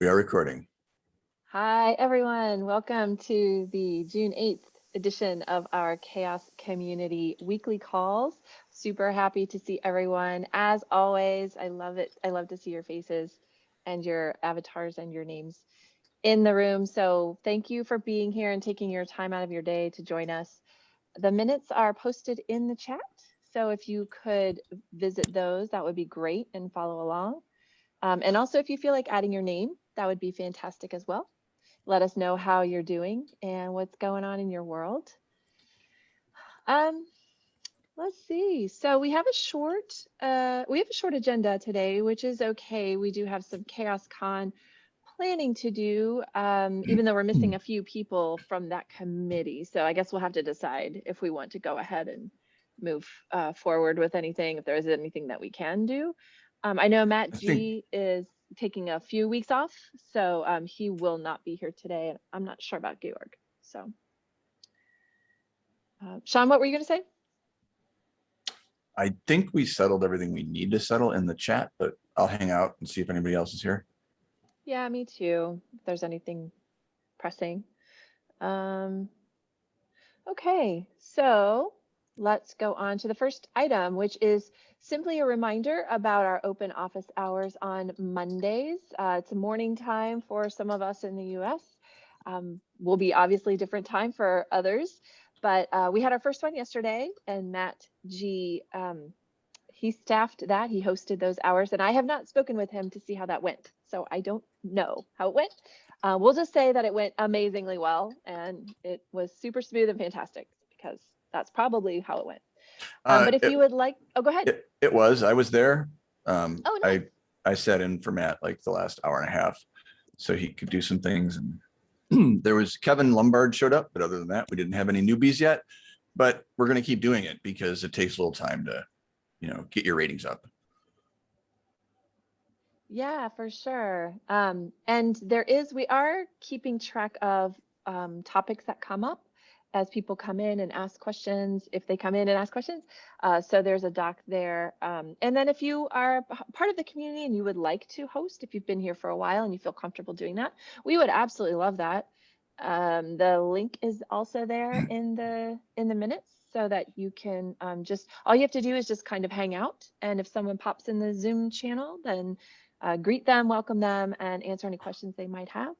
We are recording. Hi, everyone. Welcome to the June 8th edition of our Chaos Community Weekly Calls. Super happy to see everyone. As always, I love it. I love to see your faces and your avatars and your names in the room. So thank you for being here and taking your time out of your day to join us. The minutes are posted in the chat. So if you could visit those, that would be great and follow along. Um, and also if you feel like adding your name, that would be fantastic as well. Let us know how you're doing and what's going on in your world. Um, let's see. So we have a short, uh, we have a short agenda today, which is okay. We do have some Chaos Con planning to do, um, even though we're missing a few people from that committee. So I guess we'll have to decide if we want to go ahead and move uh, forward with anything, if there is anything that we can do. Um, I know Matt I G think- is taking a few weeks off, so um, he will not be here today. I'm not sure about Georg. So, uh, Sean, what were you going to say? I think we settled everything we need to settle in the chat, but I'll hang out and see if anybody else is here. Yeah, me too. If there's anything pressing. Um, okay, so let's go on to the first item, which is simply a reminder about our open office hours on Mondays. Uh, it's a morning time for some of us in the US. Um, will be obviously different time for others, but uh, we had our first one yesterday and Matt G, um, he staffed that, he hosted those hours and I have not spoken with him to see how that went. So I don't know how it went. Uh, we'll just say that it went amazingly well and it was super smooth and fantastic because that's probably how it went. Um, Uh, but if it- you would like, oh, go ahead. It, it was, I was there. Um, Oh, I, I sat in for Matt like the last hour and a half so he could do some things and there was Kevin Lumbard showed up, but other than that, we didn't have any newbies yet. But we're going to keep doing it because it takes a little time to, you know, get your ratings up. Yeah, for sure. Um, and there is, we are keeping track of um, topics that come up as people come in and ask questions, if they come in and ask questions. Uh, so there's a doc there. Um, and then if you are part of the community and you would like to host, if you've been here for a while and you feel comfortable doing that, we would absolutely love that. Um, the link is also there in the in the minutes so that you can um, just, all you have to do is just kind of hang out. And if someone pops in the Zoom channel, then uh, greet them, welcome them, and answer any questions they might have.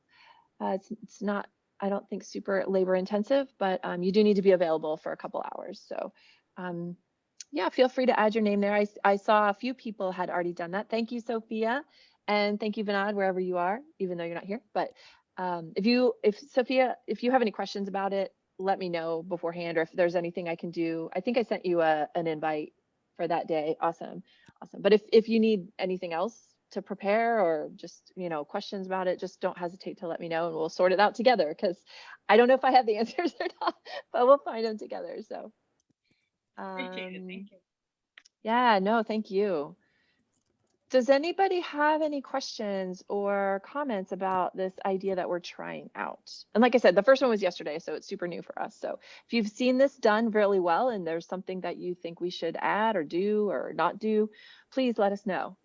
Uh, it's, it's not, I don't think, super labor intensive, but um, you do need to be available for a couple hours. So um, yeah, feel free to add your name there. I saw a few people had already done that. Thank you, Sophia. And thank you, Vinod, wherever you are, even though you're not here. But um, if you, if Sophia, if you have any questions about it, let me know beforehand, or if there's anything I can do. I think I sent you a, an invite for that day. Awesome. Awesome. But if, if you need anything else to prepare or just, you know, questions about it, just don't hesitate to let me know and we'll sort it out together because I don't know if I have the answers or not, but we'll find them together. So. Appreciate it. um, Thank you. Yeah, no, thank you. Does anybody have any questions or comments about this idea that we're trying out? And like I said, the first one was yesterday, so it's super new for us. So if you've seen this done really well and there's something that you think we should add or do or not do, please let us know.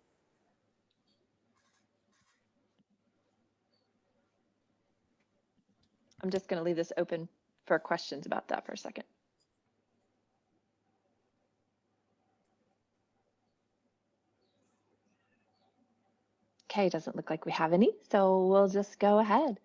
I'm just going to leave this open for questions about that for a second. Okay, doesn't look like we have any, so we'll just go ahead.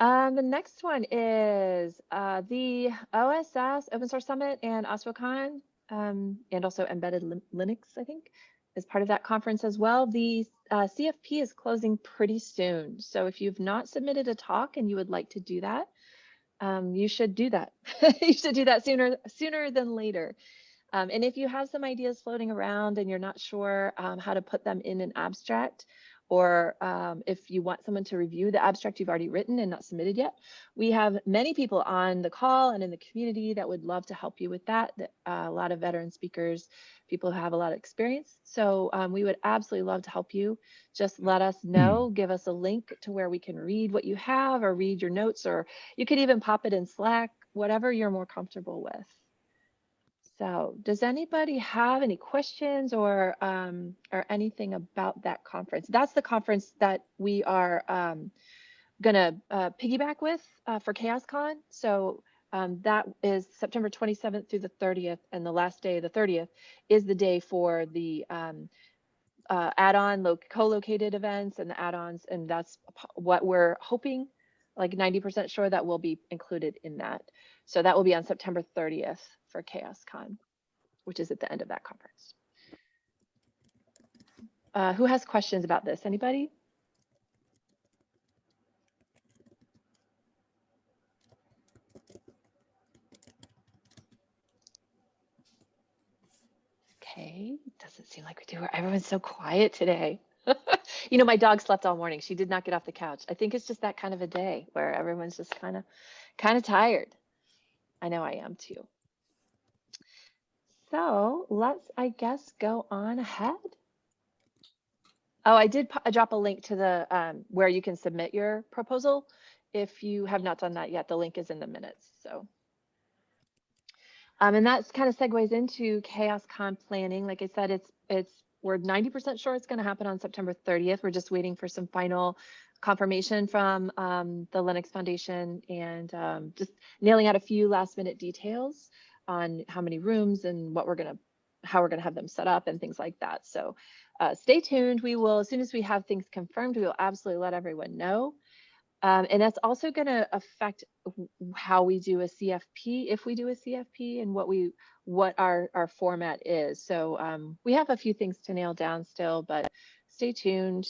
Um, the next one is uh, the OSS Open Source Summit and OSPOCon, um, and also Embedded Linux, I think, is part of that conference as well. The uh, CFP is closing pretty soon, so if you've not submitted a talk and you would like to do that, um, you should do that. you should do that sooner sooner than later. Um, and if you have some ideas floating around and you're not sure um, how to put them in an abstract, or um, if you want someone to review the abstract you've already written and not submitted yet, we have many people on the call and in the community that would love to help you with that. that, uh, a lot of veteran speakers, people who have a lot of experience. So um, we would absolutely love to help you. Just let us know, give us a link to where we can read what you have or read your notes, or you could even pop it in Slack, whatever you're more comfortable with. So does anybody have any questions or, um, or anything about that conference? That's the conference that we are, um, gonna, uh, piggyback with, uh, for ChaosCon. So, um, that is September 27th through the 30th and the last day, the 30th, is the day for the, um, uh, add-on co-located events and the add-ons. And that's what we're hoping, like 90% sure that will be included in that. So that will be on September 30th for ChaosCon, which is at the end of that conference. Uh, who has questions about this? Anybody? Okay, doesn't seem like we do. Everyone's so quiet today. you know, my dog slept all morning. She did not get off the couch. I think it's just that kind of a day where everyone's just kind of, kind of tired. I know I am too. So let's, I guess, go on ahead. Oh, I did drop a link to the um, where you can submit your proposal. If you have not done that yet, the link is in the minutes. So, um, and that's kind of segues into Chaos Con planning. Like I said, it's it's we're 90% sure it's going to happen on September 30th. We're just waiting for some final confirmation from um, the Linux Foundation and um, just nailing out a few last minute details on how many rooms and what we're gonna, how we're gonna have them set up and things like that. So uh, stay tuned. We will, as soon as we have things confirmed, we will absolutely let everyone know. Um, and that's also gonna affect how we do a CFP, if we do a CFP and what we, what our, our format is. So um, we have a few things to nail down still, but stay tuned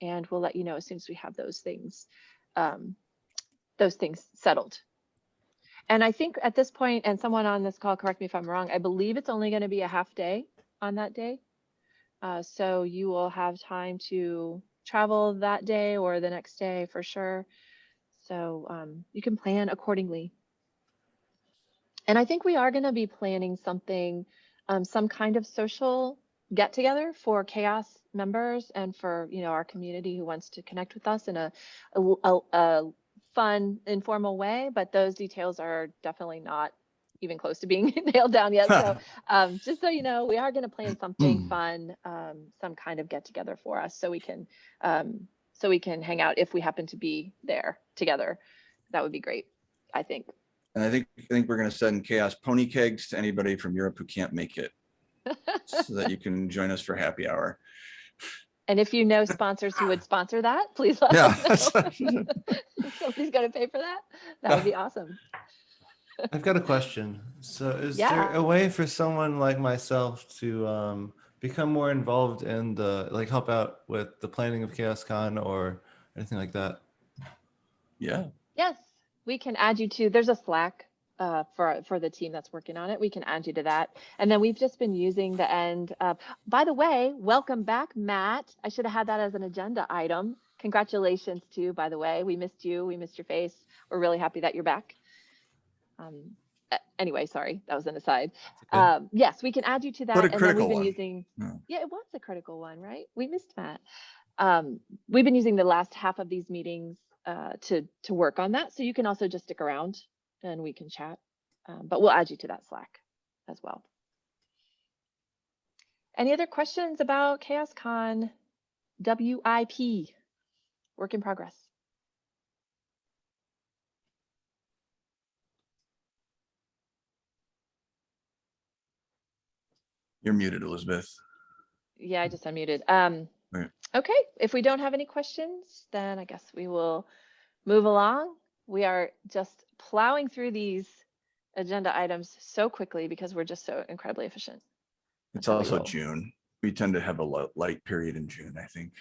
and we'll let you know as soon as we have those things, um, those things settled. And I think at this point, and someone on this call, correct me if I'm wrong, I believe it's only going to be a half day on that day. Uh, so you will have time to travel that day or the next day for sure. So um, you can plan accordingly. And I think we are going to be planning something, um, some kind of social get together for chaos members and for you know our community who wants to connect with us in a, a, a, a fun informal way but those details are definitely not even close to being nailed down yet so um, just so you know we are going to plan something fun um, some kind of get together for us so we can um, so we can hang out if we happen to be there together that would be great i think And I think, I think we're gonna send chaos pony kegs to anybody from Europe who can't make it. So that you can join us for happy hour. And if you know sponsors who would sponsor that please let Yeah. us know. somebody's going to pay for that that would be awesome I've got a question. So is Yeah. there a way for someone like myself to um, become more involved in the, like help out with the planning of ChaosCon or anything like that? Yeah, Yes, we can add you to, there's a Slack uh, for, for the team that's working on it. We can add you to that. And then we've just been using the end. Uh, by the way, welcome back, Matt. I should have had that as an agenda item. Congratulations to you, by the way. We missed you. We missed your face. We're really happy that you're back. Um, anyway, sorry, that was an aside. Okay. Um, yes, we can add you to that. A and then we've been one. using, Yeah. yeah, it was a critical one, right? We missed Matt. Um, we've been using the last half of these meetings uh, to to work on that. So you can also just stick around and we can chat. Um, but we'll add you to that Slack as well. Any other questions about ChaosCon WIP? Work in progress. you're muted, Elizabeth. Yeah, I just unmuted. Um, Right. okay, if we don't have any questions, then I guess we will move along. We are just plowing through these agenda items so quickly because we're just so incredibly efficient. It's also roll. June. We tend to have a light period in June, I think.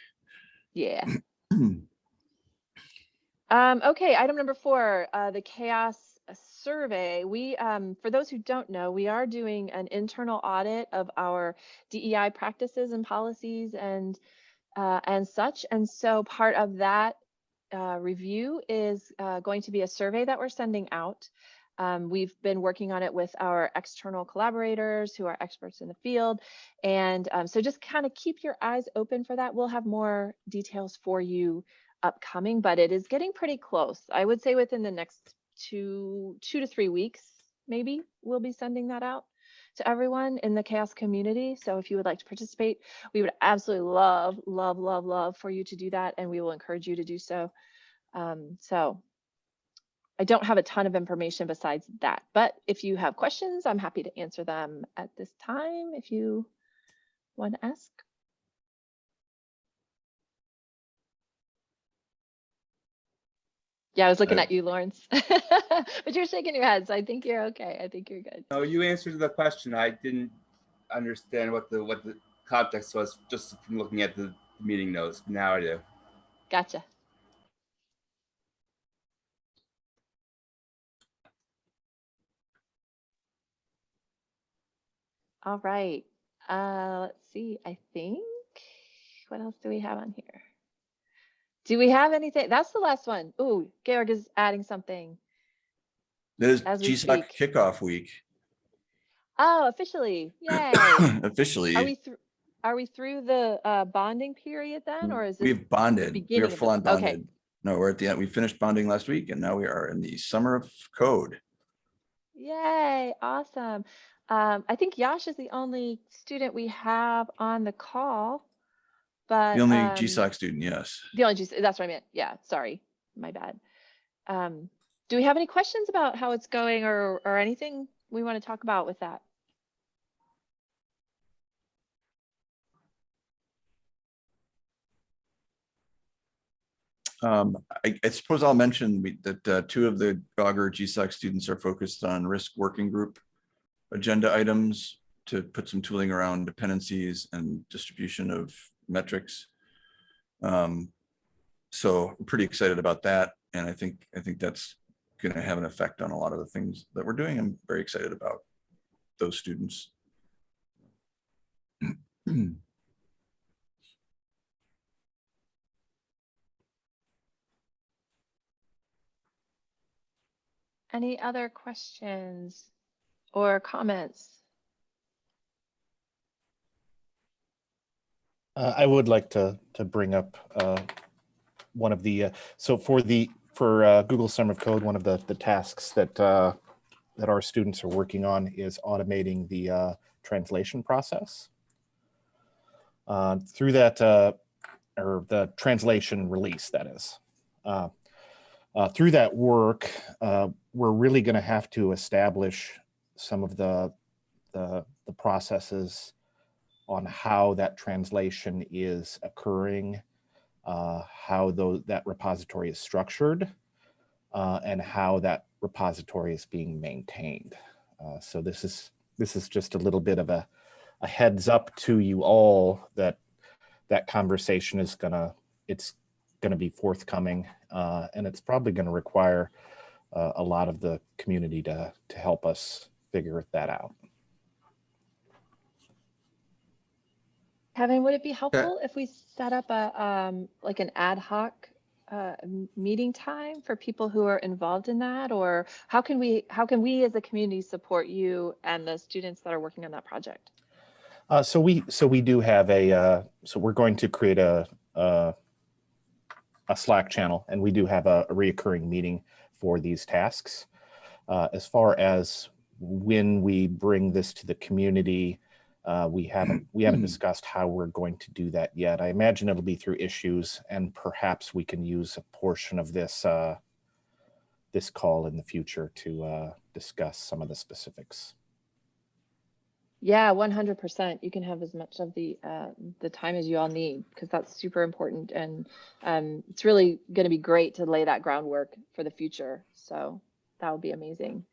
Yeah. Um, okay, item number four, uh, the chaos survey. We, um, for those who don't know, we are doing an internal audit of our DEI practices and policies and uh, and such. And so part of that uh, review is uh, going to be a survey that we're sending out. Um, we've been working on it with our external collaborators who are experts in the field. And um, so just kind of keep your eyes open for that. We'll have more details for you upcoming, but it is getting pretty close. I would say within the next two, two to three weeks, maybe we'll be sending that out. To everyone in the chaos community. So if you would like to participate, we would absolutely love, love, love, love for you to do that, and we will encourage you to do so. Um, so I don't have a ton of information besides that, but if you have questions, I'm happy to answer them at this time if you want to ask. Yeah, I was looking at you, Lawrence, but you're shaking your head, so I think you're okay. I think you're good. No, you answered the question. I didn't understand what the what the context was just from looking at the meeting notes. Now I do. Gotcha. All right. Uh, let's see. I think, what else do we have on here? Do we have anything? That's the last one. Ooh, Georg is adding something. It is As we GSOC kickoff week Oh, officially. Yay. officially. Are we through, are we through the uh, bonding period then, or is it? We've bonded. We are full on okay. bonded. No, we're at the end. We finished bonding last week and now we are in the summer of code. Yay, awesome. Um, I think Yash is the only student we have on the call, but. The only um, GSOC student, yes. The only, GS that's what I meant. Yeah, sorry, my bad. Um, do we have any questions about how it's going or, or anything we want to talk about with that? Um, I, I suppose I'll mention we- that uh, two of the Augur GSOC students are focused on risk working group agenda items to put some tooling around dependencies and distribution of metrics. Um, so I'm pretty excited about that. And I think, I think that's going to have an effect on a lot of the things that we're doing. I'm very excited about those students. Any other questions or comments? Uh, I would like to to bring up uh, one of the uh, so for the for uh, Google Summer of Code, one of the the tasks that uh, that our students are working on is automating the uh, translation process. Through that, or the translation release, that is. Through that work, we're really going to have to establish some of the the, the processes on how that translation is occurring, uh, how those, that repository is structured, uh, and how that repository is being maintained. Uh, so this is this is just a little bit of a, a heads up to you all that that conversation is gonna it's gonna be forthcoming, uh, and it's probably gonna require uh, a lot of the community to to help us figure that out. Kevin, would it be helpful if we set up a, um, like an ad hoc uh, meeting time for people who are involved in that? Or how can we, how can we as a community support you and the students that are working on that project? Uh, so we so we do have a uh, so we're going to create a, a a Slack channel, and we do have a, a reoccurring meeting for these tasks. Uh, as far as when we bring this to the community, uh, we haven't we haven't discussed how we're going to do that yet. I imagine it'll be through issues, and perhaps we can use a portion of this uh, this call in the future to uh, discuss some of the specifics. Yeah, one hundred percent. You can have as much of the uh, the time as you all need because that's super important, and um, it's really going to be great to lay that groundwork for the future. So that would be amazing.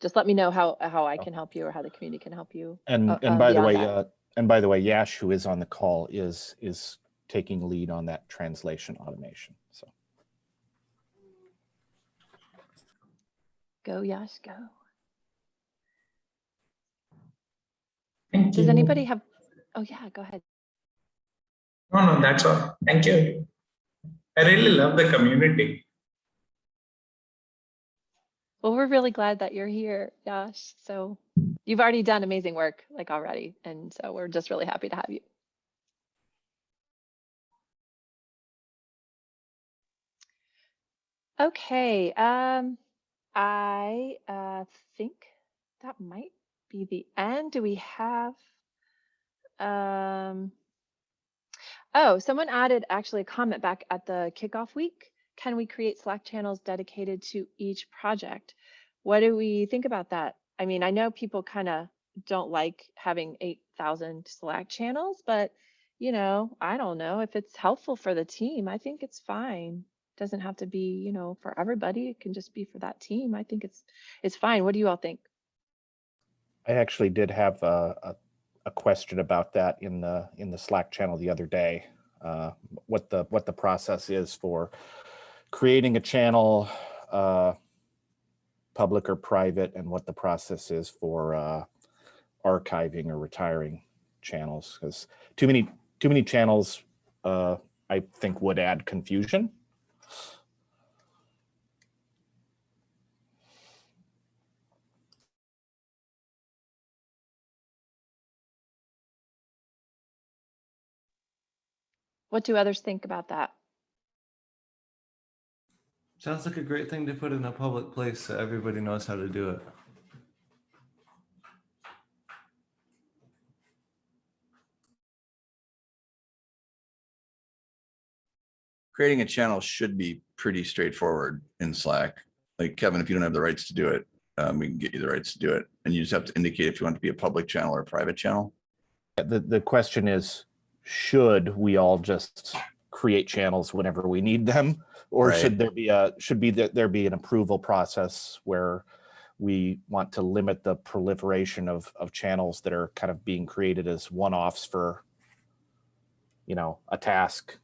Just let me know how how I can help you or how the community can help you. And uh, and uh, by the way, uh, and by the way, Yash, who is on the call, is is taking lead on that translation automation. So Go, Yash, go. Thank Does you. anybody have? Oh yeah, go ahead. No, no, that's all. Thank you. I really love the community. Well, we're really glad that you're here, Yash. So you've already done amazing work, like already, and so we're just really happy to have you. Okay, um, I uh, think that might be the end. Do we have? Um. Oh, someone added actually a comment back at the kickoff week. Can we create Slack channels dedicated to each project? What do we think about that? I mean, I know people kind of don't like having 8,000 Slack channels, but you know, I don't know if it's helpful for the team. I think it's fine. Doesn't have to be, you know, for everybody. It can just be for that team. I think it's it's fine. What do you all think? I actually did have a, a, a question about that in the in the Slack channel the other day. Uh, what the what the process is for creating a channel, uh, public or private, and what the process is for uh, archiving or retiring channels. Because too many too many channels, uh, I think, would add confusion. What do others think about that? Sounds like a great thing to put in a public place so everybody knows how to do it. Creating a channel should be pretty straightforward in Slack. Like Kevin, if you don't have the rights to do it, um, we can get you the rights to do it. And you just have to indicate if you want to be a public channel or a private channel. The, the question is, should we all just create channels whenever we need them? Or Right. should there be a, should be, there there be an approval process where we want to limit the proliferation of, of channels that are kind of being created as one-offs for, you know, a task?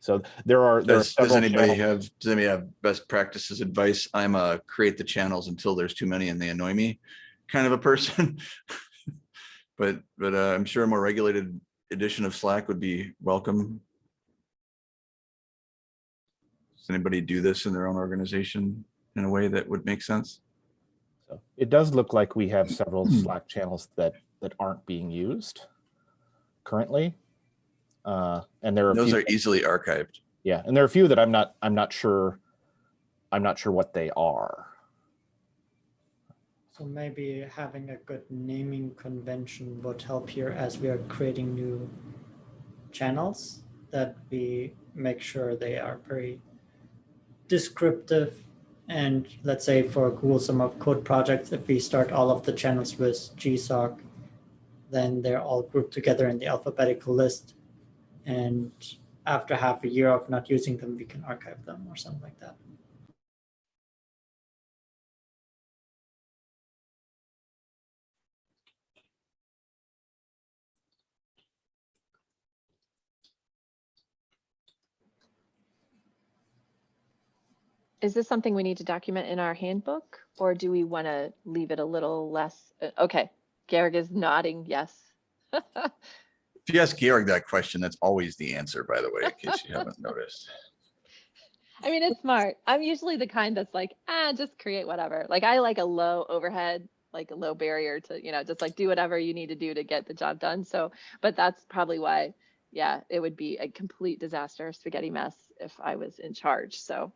So there are, there are Does, does anybody channels- have, does anybody have best practices advice? I'm a create the channels until there's too many and they annoy me kind of a person. But, but uh, I'm sure a more regulated edition of Slack would be welcome. Does anybody do this in their own organization in a way that would make sense? So It does look like we have several Hmm. Slack channels that, that aren't being used currently. Uh, And there are. Those few are easily archived. Yeah, and there are a few that I'm not, I'm not sure, I'm not sure what they are. So maybe having a good naming convention would help here as we are creating new channels that we make sure they are very descriptive. And let's say for a Google Summer of Code projects, if we start all of the channels with GSOC, then they're all grouped together in the alphabetical list. And after half a year of not using them, we can archive them or something like that. Is this something we need to document in our handbook or do we want to leave it a little less? uh, Okay, Garrick is nodding yes. If you ask Georg that question, that's always the answer, by the way, in case you haven't noticed. I mean, it's smart. I'm usually the kind that's like, ah, just create whatever. Like I like a low overhead, like a low barrier to, you know, just like do whatever you need to do to get the job done. So, but that's probably why, yeah, it would be a complete disaster, spaghetti mess if I was in charge. So.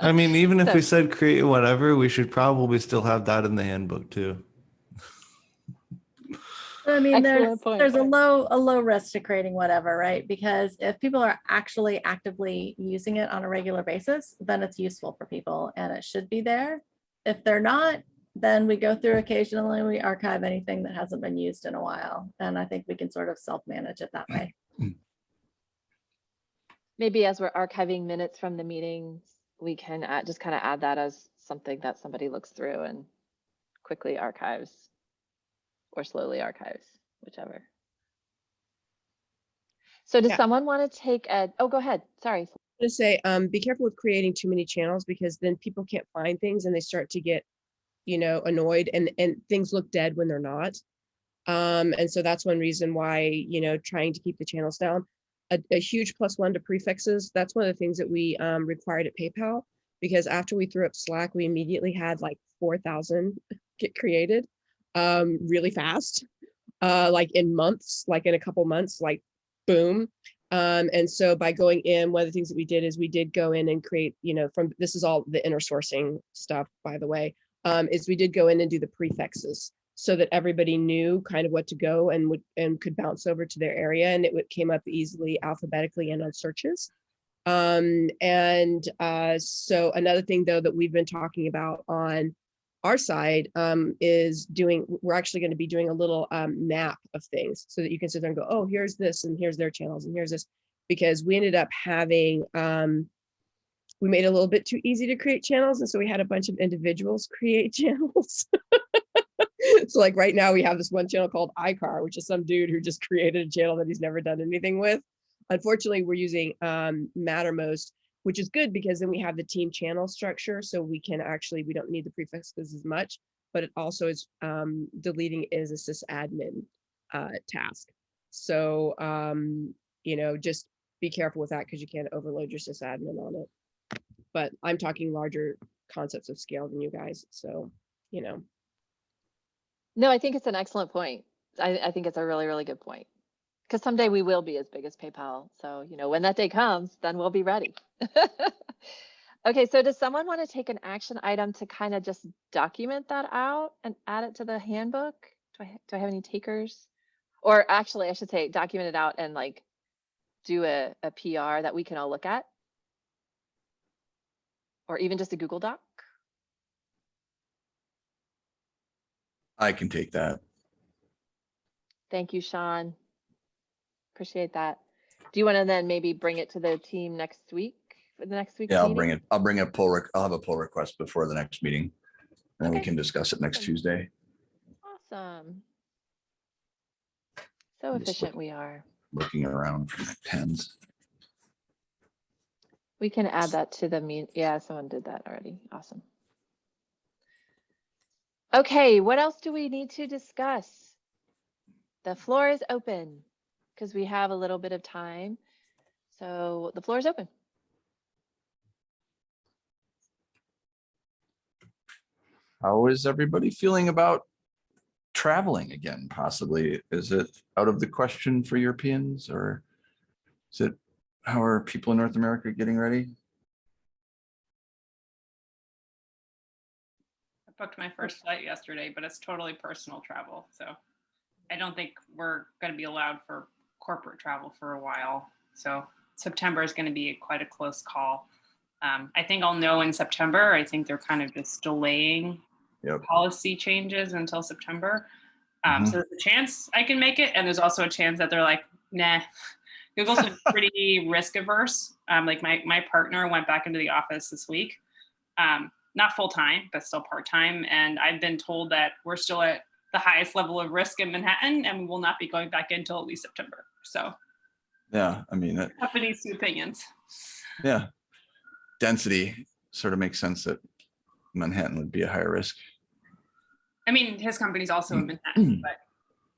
I mean, even if we said create whatever, we should probably still have that in the handbook too. I mean, there's, point. there's a low, a low risk to creating whatever, right? Because if people are actually actively using it on a regular basis, then it's useful for people and it should be there. If they're not, then we go through occasionally, we archive anything that hasn't been used in a while. And I think we can sort of self-manage it that way. Maybe as we're archiving minutes from the meetings, we can add, just kind of add that as something that somebody looks through and quickly archives or slowly archives, whichever. So does Yeah. someone want to take a, oh, go ahead. Sorry. I was going to say, um, be careful with creating too many channels because then people can't find things and they start to get, you know, annoyed and, and things look dead when they're not. Um, and so that's one reason why, you know, trying to keep the channels down. A, a huge plus one to prefixes. That's one of the things that we um, required at PayPal because after we threw up Slack, we immediately had like 4,000 get created um, really fast, uh, like in months, like in a couple months, like boom. Um, and so by going in, one of the things that we did is we did go in and create, you know, from this is all the inner sourcing stuff, by the way. Um, is we did go in and do the prefixes so that everybody knew kind of what to go and would and could bounce over to their area and it would came up easily alphabetically and on searches. Um, and uh, so another thing though that we've been talking about on our side um, is doing, we're actually going to be doing a little um, map of things so that you can sit there and go, oh, here's this and here's their channels and here's this. Because we ended up having, um, we made it a little bit too easy to create channels. And so we had a bunch of individuals create channels. so like right now we have this one channel called iCar, which is some dude who just created a channel that he's never done anything with. Unfortunately, we're using um, Mattermost, which is good because then we have the team channel structure. So we can actually, we don't need the prefixes as much, but it also is um, deleting is a sysadmin uh, task. So, um, you know, just be careful with that because you can't overload your sysadmin on it. But I'm talking larger concepts of scale than you guys. So, you know, No, I think it's an excellent point. I, I think it's a really, really good point. Because someday we will be as big as PayPal. So, you know, when that day comes, then we'll be ready. okay, so does someone want to take an action item to kind of just document that out and add it to the handbook? Do I, do I have any takers? Or actually, I should say document it out and like do a, a PR that we can all look at? Or even just a Google Doc? I can take that. Thank you, Sean. Appreciate that. Do you want to then maybe bring it to the team next week, for the next week? Yeah, I'll meeting? bring it. I'll bring a pull, I'll have a pull request before the next meeting. And we can discuss it next Awesome. Tuesday. Awesome. So I'm efficient we are. Looking around for my pens. We can add that to the mean. Yeah, someone did that already. Awesome. Okay, what else do we need to discuss? The floor is open because we have a little bit of time. So the floor is open. How is everybody feeling about traveling again, possibly? Is it out of the question for Europeans or is it, how are people in North America getting ready? I booked my first flight yesterday, but it's totally personal travel. So I don't think we're going to be allowed for corporate travel for a while. So September is going to be quite a close call. Um, I think I'll know in September. I think they're kind of just delaying Yep. policy changes until September. Um, Mhm. So there's a chance I can make it. And there's also a chance that they're like, nah. Google's pretty risk averse. Um, like my, my partner went back into the office this week. Um, not full time, but still part time. And I've been told that we're still at the highest level of risk in Manhattan and we will not be going back until at least September. So Yeah, I mean, that- companies two opinions. yeah. Density sort of makes sense that Manhattan would be a higher risk. I mean, his company's also in Manhattan, but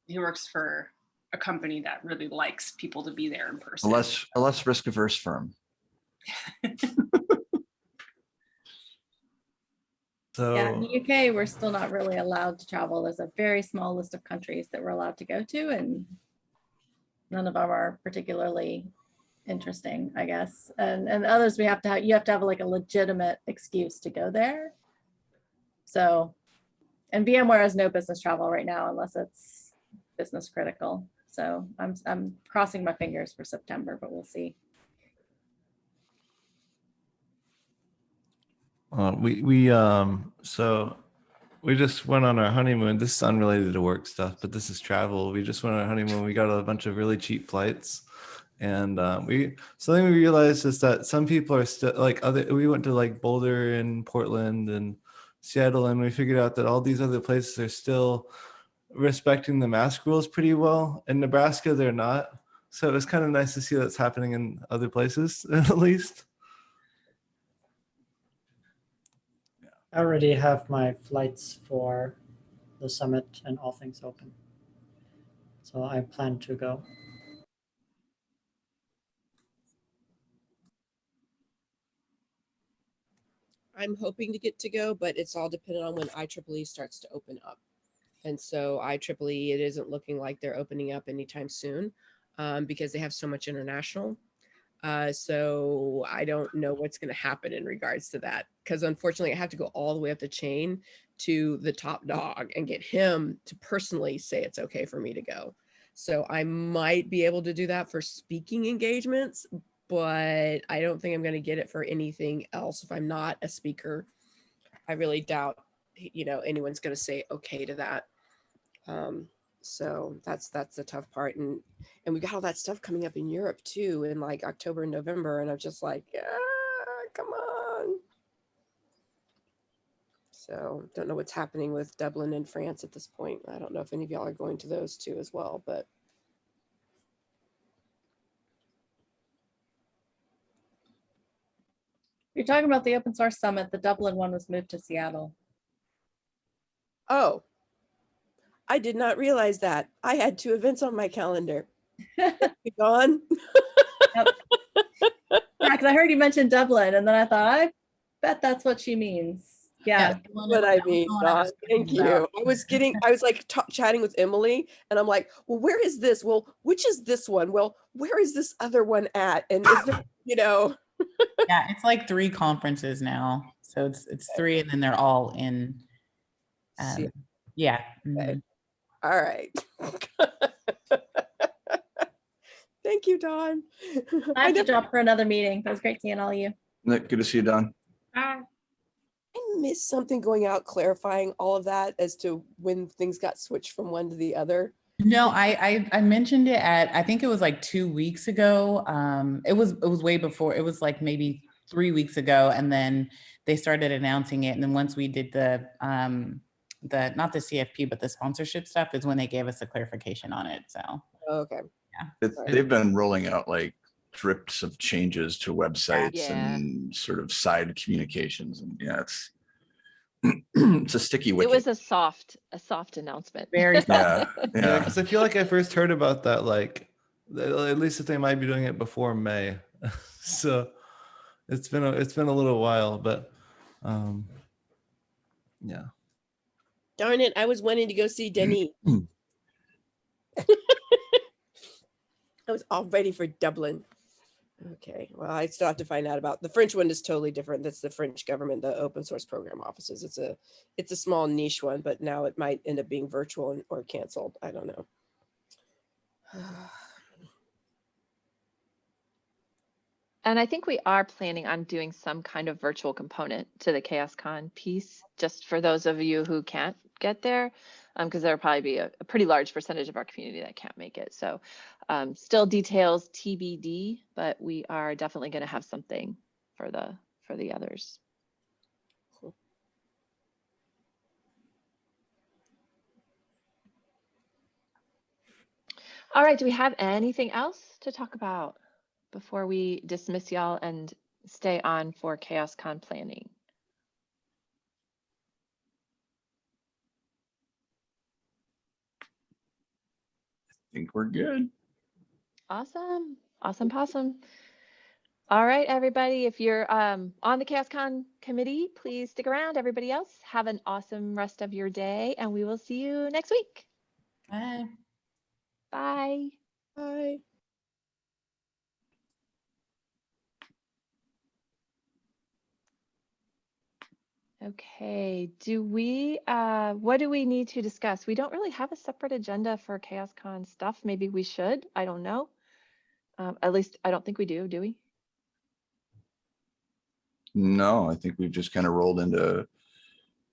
he works for a company that really likes people to be there in A person. less, a less risk averse firm. so Yeah, in the UK, we're still not really allowed to travel. There's a very small list of countries that we're allowed to go to and none of them are particularly interesting, I guess. And, and others we have to have, you have to have like a legitimate excuse to go there. So, and VMware has no business travel right now unless it's business critical. So I'm, I'm crossing my fingers for September, but we'll see. uh, we, we, um, so we just went on our honeymoon. This is unrelated to work stuff, but this is travel. We just went on our honeymoon. We got a bunch of really cheap flights. And uh, we something we realized is that some people are still like other. We went to like Boulder and Portland and Seattle, and we figured out that all these other places are still respecting the mask rules pretty well. In Nebraska, they're not. So it was kind of nice to see that's happening in other places, at least. I already have my flights for the summit and all things open. So I plan to go. I'm hoping to get to go, but it's all dependent on when IEEE starts to open up. And so IEEE, it isn't looking like they're opening up anytime soon um, because they have so much international. Uh, so I don't know what's going to happen in regards to that because unfortunately I have to go all the way up the chain to the top dog and get him to personally say it's okay for me to go. So I might be able to do that for speaking engagements, but I don't think I'm going to get it for anything else if I'm not a speaker. I really doubt, you know, anyone's going to say okay to that. Um, so that's that's the tough part, and and we got all that stuff coming up in Europe too in like October and November, and I'm just like, ah, come on. So don't know what's happening with Dublin and France at this point. I don't know if any of y'all are going to those two as well, but You're talking about the open source summit. The Dublin one was moved to Seattle. oh, I did not realize that. I had two events on my calendar. You Gone. Yeah, because I heard you mention Dublin, and then I thought, I bet that's what she means. Yeah. Dublin What is- I mean, the one I Dawn, was thinking thank you. about. I was getting, I was like chatting with Emily and I'm like, well, where is this? Well, which is this one? Well, where is this other one at? And is there, you know, Yeah, it's like three conferences now. So it's it's three and then they're all in. Um, yeah. Okay. mhm. All right. Thank you, Dawn. I I have to drop for another meeting. It was great seeing all of you. Nick, good to see you, Dawn. Bye. I missed something going out clarifying all of that as to when things got switched from one to the other. No, I, I I mentioned it at I think it was like two weeks ago. Um, it was it was way before. It was like maybe three weeks ago, and then they started announcing it. And then once we did the um the not the CFP but the sponsorship stuff is when they gave us a clarification on it. So Okay. It's, Right. they've been rolling out like drips of changes to websites Yeah. and sort of side communications and yeah, it's it's a sticky way It was a soft, a soft announcement. very soft. yeah, Yeah, yeah. because I feel like I first heard about that like at least that they might be doing it before May. so it's been a it's been a little while, but um yeah. Darn it, I was wanting to go see Denis. Hmm. I was all ready for Dublin. Okay, well, I still have to find out about, the French one is totally different. That's the French government, the open source program offices. It's a, it's a small niche one, but now it might end up being virtual and- or canceled. I don't know. And I think we are planning on doing some kind of virtual component to the ChaosCon piece, just for those of you who can't get there, because there'll probably be a, a pretty large percentage of our community that can't make it. So um, still details TBD, but we are definitely going to have something for the for the others. Cool. All right, do we have anything else to talk about before we dismiss y'all and stay on for ChaosCon planning? I think we're good. Awesome, awesome, possum. All right, everybody, if you're um, on the ChaosCon committee, please stick around. Everybody else, have an awesome rest of your day, and we will see you next week. Bye. Bye. Bye. Okay, do we, uh, what do we need to discuss? We don't really have a separate agenda for ChaosCon stuff. Maybe we should, I don't know. Um, at least I don't think we do, do we? No, I think we've just kind of rolled into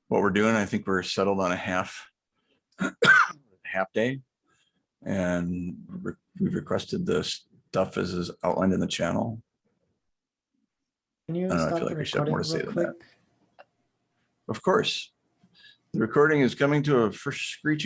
what we're doing. I think we're settled on a half half day. And re- we've requested the stuff as is outlined in the channel. Can you I don't know, I feel like we should have more recording to say real than that. Of course. The recording is coming to a first screeching